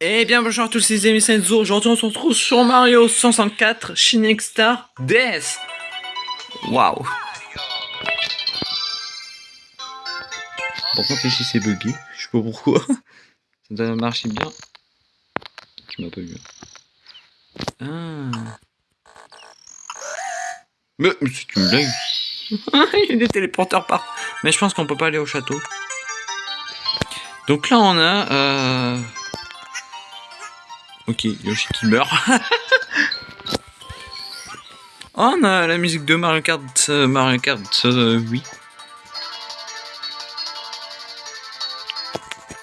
Eh bien bonjour à tous les amis, c'est Enzo. Aujourd'hui on se retrouve sur Mario 164 Shining Star DS. Waouh. Par contre ici c'est bugué, je sais pas pourquoi. Ça doit marcher bien. Tu m'as pas vu. Ah. Mais, mais c'est une blague. Il y a des téléporteurs par. Mais je pense qu'on peut pas aller au château. Donc là on a... Euh... Ok, Yoshi qui meurt. oh, on a la musique de Mario Kart, euh, Mario Kart, euh, oui.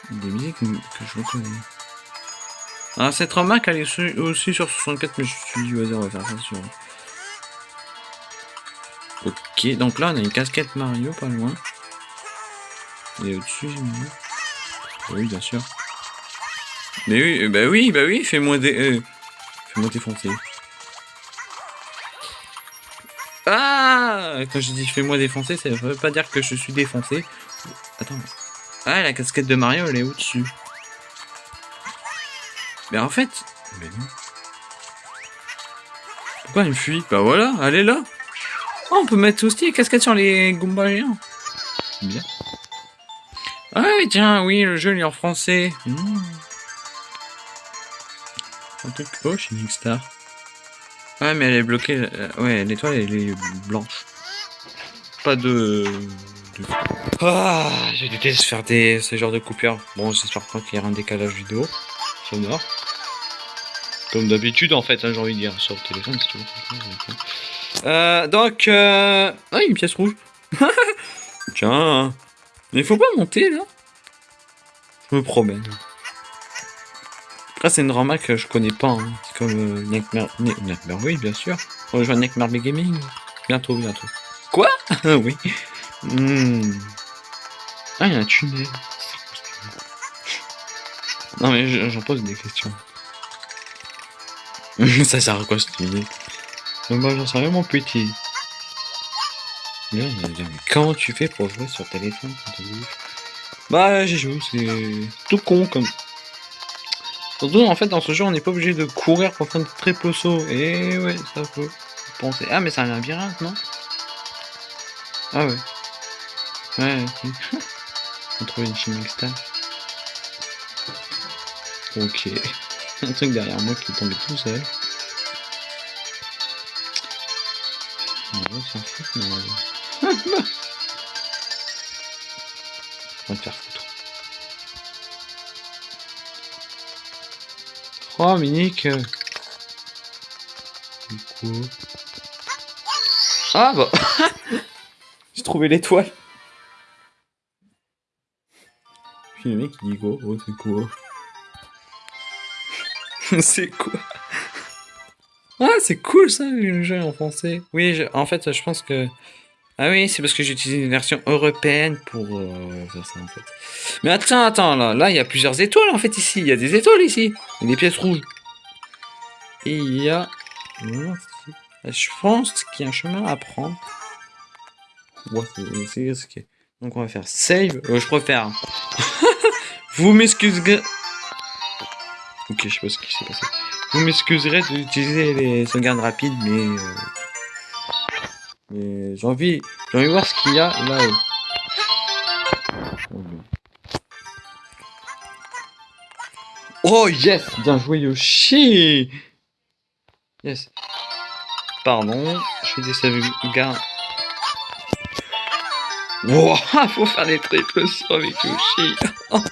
Des musiques que je reconnais. Ah, cette remarque, elle est aussi sur 64, mais je suis dit, vas-y, on va faire ça sur... Ok, donc là, on a une casquette Mario, pas loin. Et au-dessus, j'ai. Oui, bien sûr. Mais oui, bah oui, bah oui, fais-moi des... Euh, fais-moi défoncer. Ah Quand je dis fais-moi défoncer, ça veut pas dire que je suis défoncé. Attends. Ah, la casquette de Mario, elle est au-dessus. Mais en fait... Mais non. Pourquoi il me fuit? Bah voilà, elle est là. Oh, on peut mettre aussi les casquettes sur les Goombas géants. Bien. Ah oui, tiens, oui, le jeu il est en français. Mmh. Un truc... Oh, Shining Star. Ouais, mais elle est bloquée. Ouais, l'étoile, elle est blanche. Pas de... Ah, je déteste faire des... ce genre de coupures. Bon, j'espère pas qu'il y aura un décalage vidéo sonore. Comme d'habitude, en fait, hein, j'ai envie de dire, sur le téléphone, c'est toujours euh, donc, euh... Ah, une pièce rouge. Tiens. Mais il faut pas monter, là. Je me promène. Après, c'est une remarque que je connais pas. Hein. C'est comme euh, Nightmare... Nightmare... Oui, bien sûr. On rejoint Nightmare Gaming. Bientôt, bientôt. Quoi? Oui. Hmm. Ah, il y a un tunnel. Non, mais j'en pose des questions. ça sert à quoi ce tunnel Moi, j'en sais rien, mon petit. Mais comment tu fais pour jouer sur téléphone Bah, j'ai joué, c'est tout con comme. Surtout, en fait, dans ce jeu, on n'est pas obligé de courir pour faire de triple saut. Et ouais, ça peut penser. Ah, mais c'est un labyrinthe, non? Ah ouais. Ouais, ok. on trouve une chimique star. Ok. un truc derrière moi qui est tout seul. Oh, Du coup... Ah bah. J'ai trouvé l'étoile. Puis le mec il dit quoi Oh c'est quoi? C'est quoi? Ah c'est cool ça le jeu en français. Oui je... en fait je pense que ah oui, c'est parce que j'ai utilisé une version européenne pour euh, faire ça en fait. Mais attends, attends, là, là, il y a plusieurs étoiles en fait ici. Il y a des étoiles ici. Il y a des pièces rouges. Et il y a... Je pense qu'il y a un chemin à prendre. Ouais, c'est. Donc on va faire save. Euh, je préfère. Vous m'excuserez. Ok, je sais pas ce qui s'est passé. Vous m'excuserez d'utiliser les sauvegardes rapides, mais... Euh, mais j'ai envie, j'ai envie de voir ce qu'il y a là-haut. Oh yes Bien joué Yoshi Yes. Pardon, je fais des sauvegardes. Wow, faut faire des triples sauts avec Yoshi.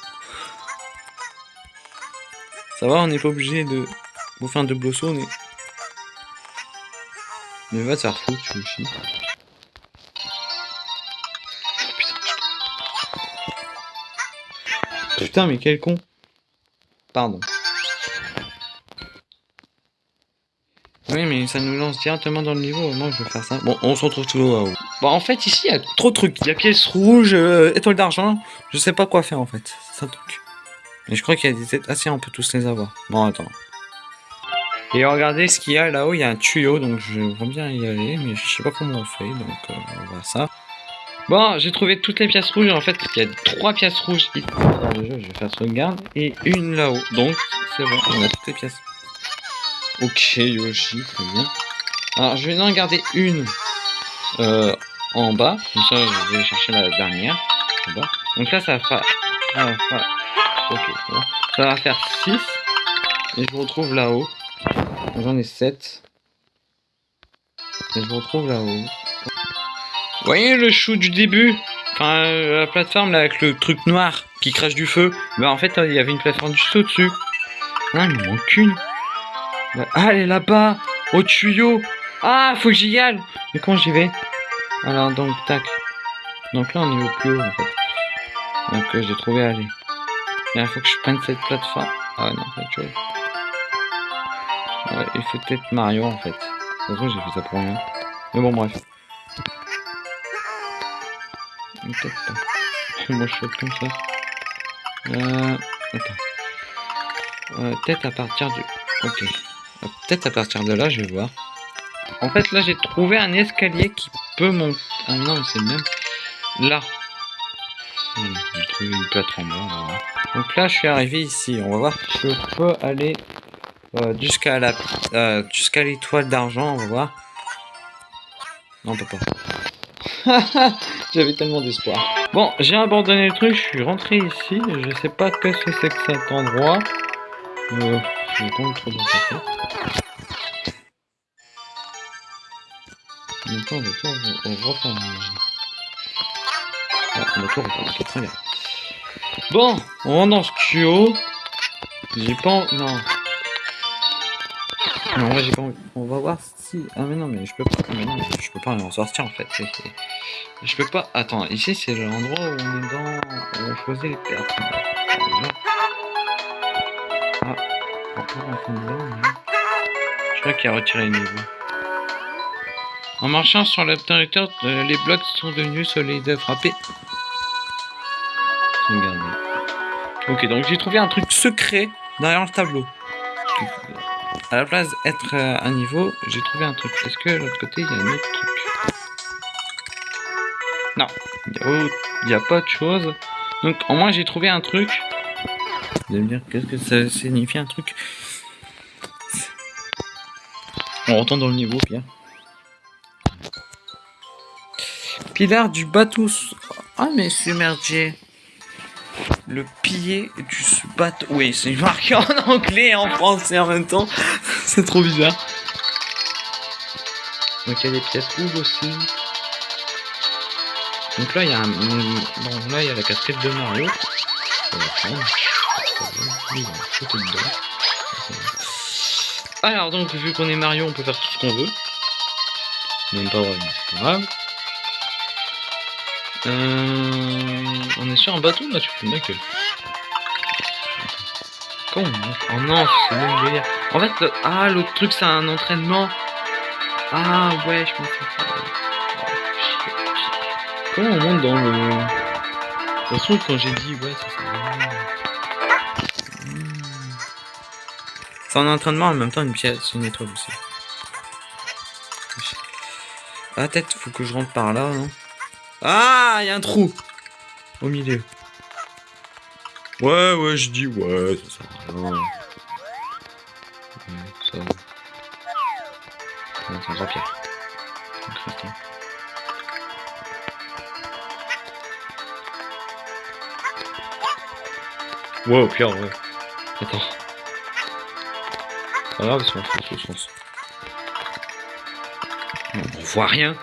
Ça va, on n'est pas obligé de vous faire un double saut, mais... Mais va te faire foutre, Yoshi. Putain, mais quel con. Pardon. Oui, mais ça nous lance directement dans le niveau. Moi, je vais faire ça. Bon, on se retrouve tout haut. Bon, en fait, ici, il y a trop de trucs. Il y a pièce rouge, euh, étoile d'argent. Je sais pas quoi faire, en fait. C'est un truc. Mais je crois qu'il y a des têtes assez, on peut tous les avoir. Bon, attends. Et regardez ce qu'il y a là-haut, il y a un tuyau, donc je veux bien y aller, mais je sais pas comment on fait, donc euh, on va ça. Bon, j'ai trouvé toutes les pièces rouges, en fait, il y a trois pièces rouges ici jeu, je vais faire sauvegarde, et une là-haut, donc c'est bon, on a toutes les pièces. Ok, Yoshi, très bien. Alors, je vais en garder une euh, en bas. Comme ça, je vais chercher la dernière. Donc là, ça faire... Ça. Ok, ça va. Ça va faire 6. Et je retrouve là-haut. J'en ai 7. Et je vous retrouve là-haut. Voyez le chou du début? Enfin, euh, la plateforme là avec le truc noir qui crache du feu. Bah en fait, il y avait une plateforme juste au-dessus. Ah, il me manque une. Bah, ah, elle est là-bas, au tuyau. Ah, faut que j'y aille. Mais comment j'y vais? Alors donc, tac. Donc là, on est au plus haut en fait. Donc euh, j'ai trouvé aller. Il faut que je prenne cette plateforme. Ah non, de chose. Il faut peut-être Mario en fait. De toute j'ai fait ça pour rien. Mais bon, bref. Pas. Moi, je fais comme ça. Euh, attends. Peut-être à partir du... Ok. Peut-être à partir de là, je vais voir. En fait, là, j'ai trouvé un escalier qui peut monter... Ah non, c'est le même. Là. Hmm, j'ai trouvé une. Donc là, je suis arrivé ici. On va voir si je peux aller euh, jusqu'à la euh, jusqu'à l'étoile d'argent. On va voir. Non, on peut pas. J'avais tellement d'espoir. Bon, j'ai abandonné le truc, je suis rentré ici. Je sais pas ce que c'est que cet endroit. Euh, j'ai trop trop. Attends, on on. Ah, on ok, très bien. Bon, on rentre dans ce tuyau. J'ai pas... Non. Non, moi j'ai pas envie. On va voir si... Ah mais non, mais je peux pas... Mais non, je peux pas en sortir en fait. Je peux pas... Attends, ici c'est l'endroit où on est dans... Où on choisit les pertes. Ah, peu dedans, mais... Je crois qu'il a retiré le niveau. En marchant sur l'obturateur, les blocs sont devenus solides. Frapper. Regardez. Ok, donc j'ai trouvé un truc secret derrière le tableau. À la place d'être euh, un niveau, j'ai trouvé un truc. Est-ce que de l'autre côté, il y a un autre truc? Non, il n'y a, pas de chose. Donc, au moins, j'ai trouvé un truc. Vous me dire, qu'est-ce que ça signifie un truc? On retourne dans le niveau, Pierre. Pilar du bateau. Ah, mais submergé. Le pilier du bateau. Oui, c'est marqué en anglais et en français en même temps. c'est trop bizarre. Donc il y a des pièces rouges aussi. Donc là il y a un. Bon là il y a la casquette de Mario. Alors donc vu qu'on est Mario on peut faire tout ce qu'on veut. Même pas vraiment, c'est pas grave. On est sur un bateau là, tu fais ma gueule. Comment Oh non, c'est même délire. En fait, le... ah, l'autre truc, c'est un entraînement. Ah ouais, je comprends. Comment on monte dans le... De toute façon, quand j'ai dit, ouais, ça c'est... Hmm. C'est un entraînement en même temps une pièce, une étoile aussi. Ah, tête, faut que je rentre par là, non ah, il y a un trou au milieu. Ouais, ouais, je dis ouais, ça sert à rien. Ouais, ça. Attends, Jean-Pierre. Wow, Pierre, ouais. Attends. Pas grave, si on fait sens. On voit rien.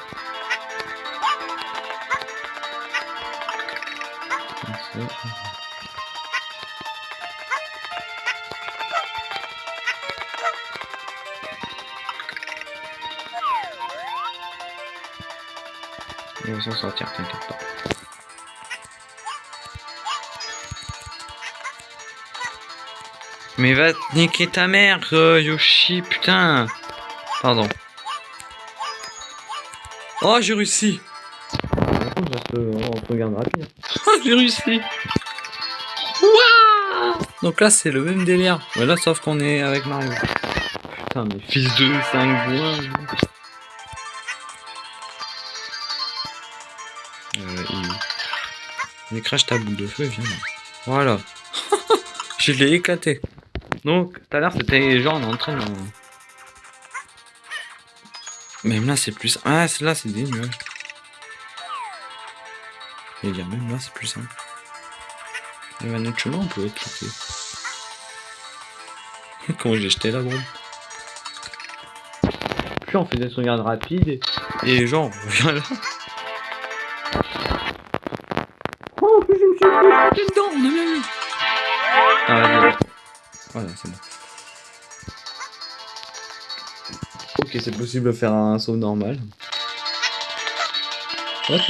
On va s'en sortir, t'inquiète pas. Mais va niquer ta mère, euh, Yoshi, putain Pardon. Oh, j'ai réussi on regarde rapide. j'ai réussi Donc là, c'est le même délire. Voilà, sauf qu'on est avec Mario. Putain, mais fils de 5 bois. Euh, il... crache ta boule de feu, viens Voilà. je l'ai éclaté. Donc, tout à l'heure, c'était les gens en train de... Même là, c'est plus... Ah, là, c'est des nuages. Et dire, même là, c'est plus simple. Il y avait un autre chemin, on pouvait cliquer. Comment j'ai jeté la bombe Puis on fait des sauvegardes rapides et, et les gens, on revient là. Oh, je me suis fait dedans, on a bien vu. Ah, vas-y. Voilà, c'est bon. Ok, c'est possible de faire un saut normal. Ouais,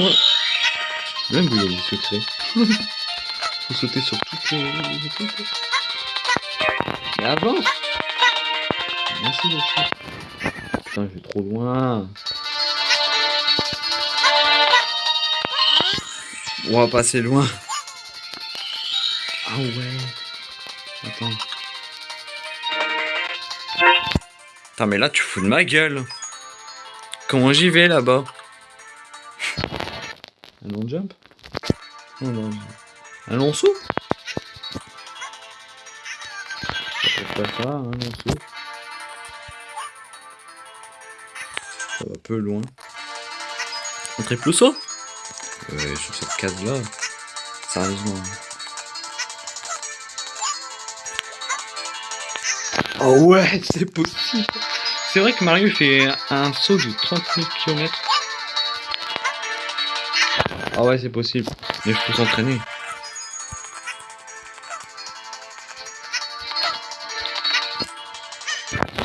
Même vous, il y a des secrets. Faut sauter sur toutes les. Mais avance Merci chiens. Putain, je vais trop loin. On va passer loin. Ah ouais. Attends. Attends, mais là, tu fous de ma gueule. Comment j'y vais là-bas? Long jump Non, non. Un long saut Ça peut pas ça, un long saut. Ça va un peu loin. Un triple saut? Ouais, sur cette case-là. Sérieusement. Oh ouais, c'est possible. C'est vrai que Mario fait un saut de 30 000 km. Ah ouais, c'est possible. Mais il faut s'entraîner.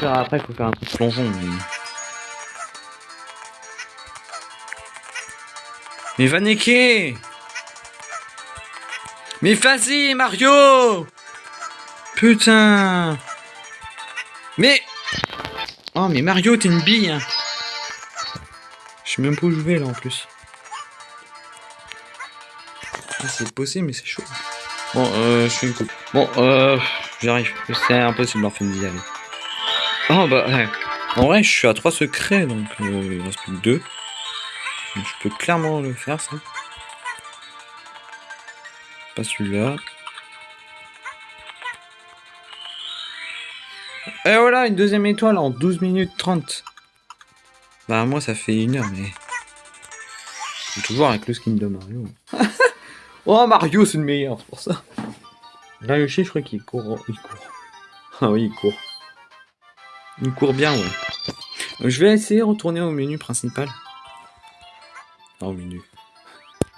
Après, il faut faire un truc plongeon. Mais... Mais va niquer Mais vas-y, Mario Putain Mais Oh, mais Mario, t'es une bille hein. Je sais même pas où je vais, là, en plus. Ah, c'est possible, mais c'est chaud. Bon, euh, je suis une coupe. Bon, euh, j'arrive. C'est impossible d'en faire bah, ouais. En vrai, je suis à 3 secrets, donc euh, il reste plus que 2. Donc, je peux clairement le faire, ça. Pas celui-là. Et voilà, une deuxième étoile en 12 minutes 30. Bah, moi, ça fait une heure, mais... Toujours avec le skin de Mario. oh, Mario, c'est le meilleur, pour ça. Là, Yoshi, je crois qu'il court. Il court. Ah oui, il court. Il court bien, ouais. Je vais essayer de retourner au menu principal. Oh, au menu.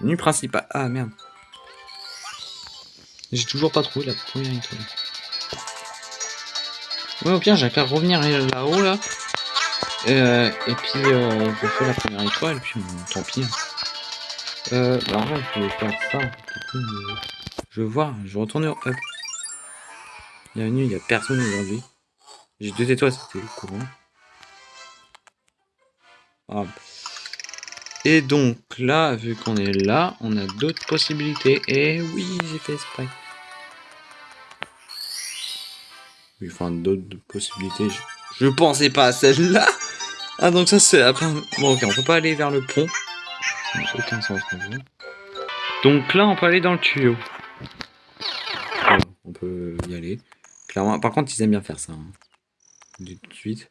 Menu principal. Ah, merde. J'ai toujours pas trouvé la première étoile. Ouais, au pire, j'ai qu'à revenir là-haut, là. Euh, et puis, euh, je fais la première étoile, puis tant pis. hein. Euh, bah, en vrai, je voulais faire ça. Je voir, je vais retourner au hub. Bienvenue, il n'y a personne aujourd'hui. J'ai deux étoiles, c'était courant. Et donc, là, vu qu'on est là, on a d'autres possibilités. Et oui, j'ai fait exprès. Oui, enfin, d'autres possibilités. Je, je pensais pas à celle-là. Ah, donc ça, c'est la. Bon, ok, on peut pas aller vers le pont. Ça n'a aucun sens non plus. Donc là, on peut aller dans le tuyau. Voilà, on peut y aller. Clairement. Par contre, ils aiment bien faire ça. Hein. Tout de suite.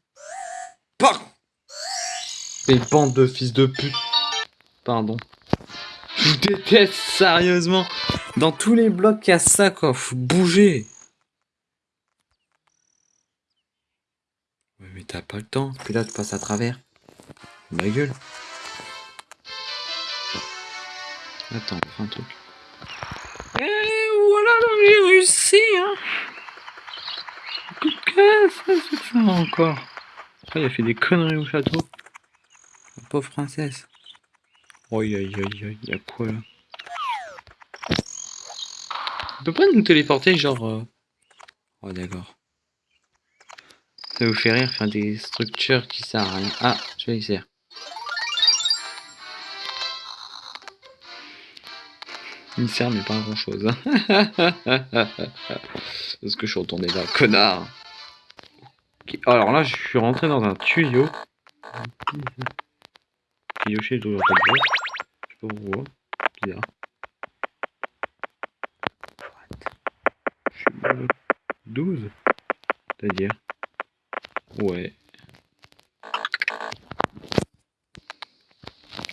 Par Les bandes de fils de pute. Pardon. Je déteste sérieusement. Dans tous les blocs, il y a ça, quoi. Faut bouger. Mais t'as pas le temps. Puis là, tu passes à travers. Ma gueule. Attends, on fait un truc. Et voilà, j'ai réussi, hein. Qu'est-ce que c'est que ça encore Ah, il a fait des conneries au château. Pauvre princesse. Aïe aïe aïe y'a quoi là? On peut pas nous téléporter genre... euh, Oh d'accord. Ça vous fait rire faire des structures qui servent à rien. Ah, je vais y Il sert mais pas grand chose. Parce que je suis retourné là, connard? Alors là, je suis rentré dans un tuyau. Doit pas le. Je sais pas pourquoi. Bizarre. What Je suis bon. 12 C'est-à-dire Ouais.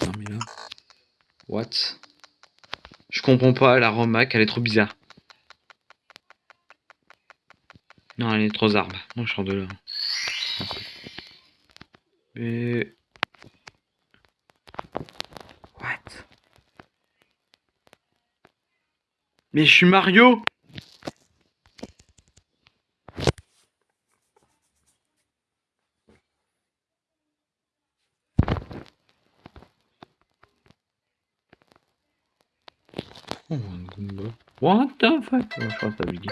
Non mais là... What? Comprends pas, la Romac, elle est trop bizarre. Non, elle est trop zarbe. Non, je sors de là. Mais... What? Mais je suis Mario Oh, un Goomba. What the fuck? Je.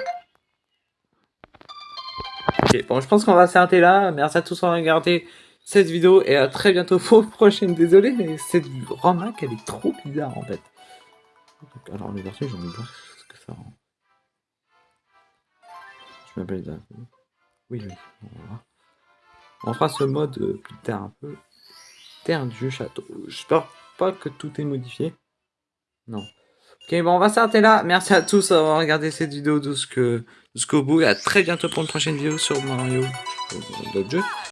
Ok, bon, je pense qu'on va s'arrêter là. Merci à tous d'avoir regardé cette vidéo et à très bientôt pour une prochaine. Désolé, mais cette Romac, elle est trop bizarre en fait. Alors, les vertus, j'en ai voir ce que ça rend. Je m'appelle ça. Oui, oui, on va. On fera ce mode euh, plus tard un peu. Terre du château. J'espère pas que tout est modifié. Non. Ok, bon, on va s'arrêter là. Merci à tous d'avoir regardé cette vidéo jusqu'au bout. Et à très bientôt pour une prochaine vidéo sur Mario. D'autres jeux.